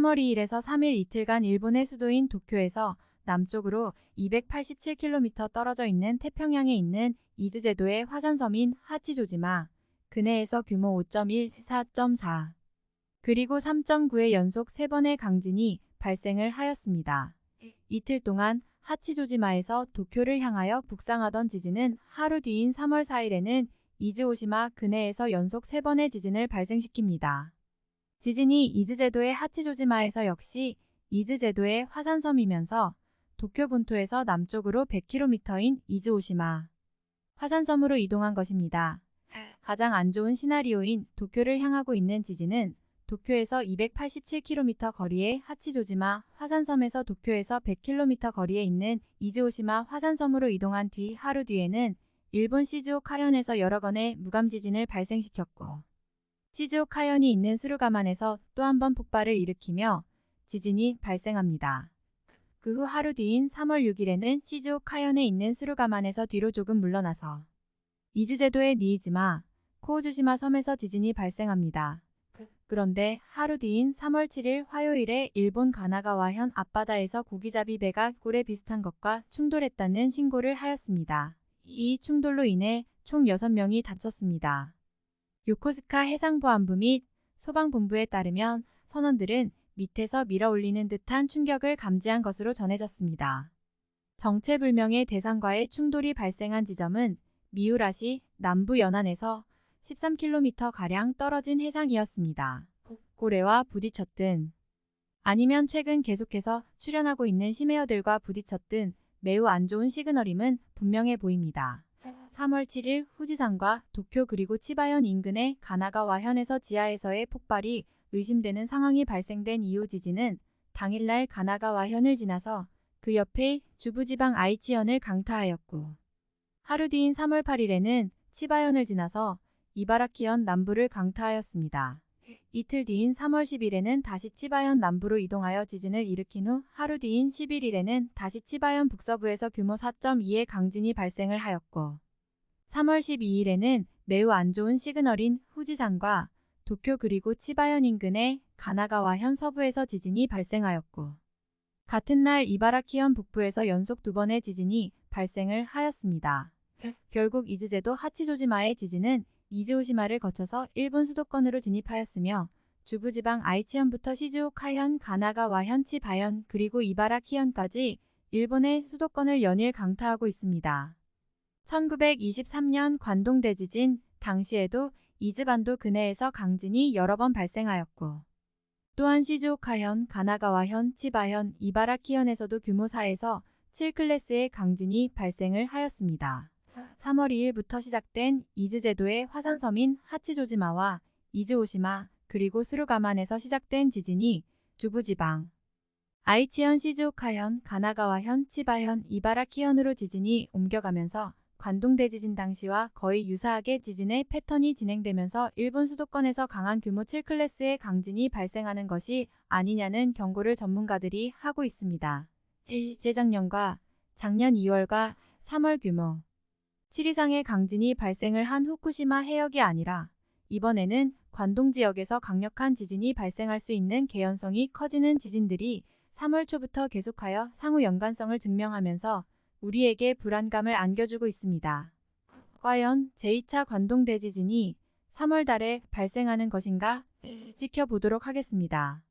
3월 2일에서 3일 이틀간 일본의 수도인 도쿄에서 남쪽으로 287km 떨어져 있는 태평양에 있는 이즈제도의 화산섬인 하치조지마 근해에서 규모 5.1, 4.4 그리고 3.9의 연속 3번의 강진이 발생을 하였습니다. 이틀 동안 하치조지마에서 도쿄를 향하여 북상하던 지진은 하루 뒤인 3월 4일에는 이즈오시마 근해에서 연속 3번의 지진을 발생시킵니다. 지진이 이즈 제도의 하치조지마에서 역시 이즈 제도의 화산섬이면서 도쿄 본토에서 남쪽으로 100km인 이즈오시마 화산섬으로 이동한 것입니다. 가장 안 좋은 시나리오인 도쿄를 향하고 있는 지진은 도쿄에서 287km 거리의 하치조지마 화산섬에서 도쿄에서 100km 거리에 있는 이즈오시마 화산섬으로 이동한 뒤 하루 뒤에는 일본 시즈오카현에서 여러 건의 무감지진을 발생시켰고 시즈오카현이 있는 스루가만에서 또 한 번 폭발을 일으키며 지진이 발생합니다. 그 후 하루 뒤인 3월 6일에는 시즈오카현에 있는 스루가만에서 뒤로 조금 물러나서 이즈제도의 니이즈마, 코우주시마 섬에서 지진이 발생합니다. 그런데 하루 뒤인 3월 7일 화요일에 일본 가나가와현 앞바다에서 고기잡이 배가 꼴에 비슷한 것과 충돌했다는 신고를 하였습니다. 이 충돌로 인해 총 6명이 다쳤습니다. 요코스카 해상보안부 및 소방본부에 따르면 선원들은 밑에서 밀어올리는 듯한 충격을 감지한 것으로 전해졌습니다. 정체불명의 대상과의 충돌이 발생한 지점은 미우라시 남부 연안에서 13km가량 떨어진 해상이었습니다. 고래와 부딪혔든 아니면 최근 계속해서 출현하고 있는 심해어들과 부딪혔든 매우 안 좋은 시그널임은 분명해 보입니다. 3월 7일 후지산과 도쿄 그리고 치바현 인근의 가나가와현에서 지하에서의 폭발이 의심되는 상황이 발생된 이후 지진은 당일날 가나가와현을 지나서 그 옆에 주부지방 아이치현을 강타하였고 하루 뒤인 3월 8일에는 치바현을 지나서 이바라키현 남부를 강타하였습니다. 이틀 뒤인 3월 10일에는 다시 치바현 남부로 이동하여 지진을 일으킨 후 하루 뒤인 11일에는 다시 치바현 북서부에서 규모 4.2의 강진이 발생을 하였고 3월 12일에는 매우 안 좋은 시그널인 후지산과 도쿄 그리고 치바현 인근의 가나가와 현 서부에서 지진이 발생하였고 같은 날 이바라키현 북부에서 연속 두 번의 지진이 발생을 하였습니다. 결국 이즈제도 하치조지마의 지진은 이즈오시마를 거쳐서 일본 수도권으로 진입하였으며 주부지방 아이치현부터 시즈오카현, 가나가와현, 치바현 그리고 이바라키현까지 일본의 수도권을 연일 강타하고 있습니다. 1923년 관동대지진 당시에도 이즈반도 근해에서 강진이 여러 번 발생하였고 또한 시즈오카현, 가나가와현, 치바현, 이바라키현에서도 규모 4에서 7클래스의 강진이 발생을 하였습니다. 3월 2일부터 시작된 이즈제도의 화산섬인 하치조지마와 이즈오시마 그리고 스루가만에서 시작된 지진이 주부지방 아이치현, 시즈오카현, 가나가와현, 치바현, 이바라키현으로 지진이 옮겨가면서 관동대지진 당시와 거의 유사하게 지진의 패턴이 진행되면서 일본 수도권에서 강한 규모 7클래스의 강진이 발생하는 것이 아니냐는 경고를 전문가들이 하고 있습니다. 재작년과 작년 2월과 3월 규모 7 이상의 강진이 발생을 한 후쿠시마 해역이 아니라 이번에는 관동 지역에서 강력한 지진이 발생할 수 있는 개연성이 커지는 지진들이 3월 초부터 계속하여 상호 연관성을 증명하면서 우리에게 불안감을 안겨주고 있습니다. 과연 제2차 관동 대지진이 3월 달에 발생하는 것인가 지켜보도록 하겠습니다.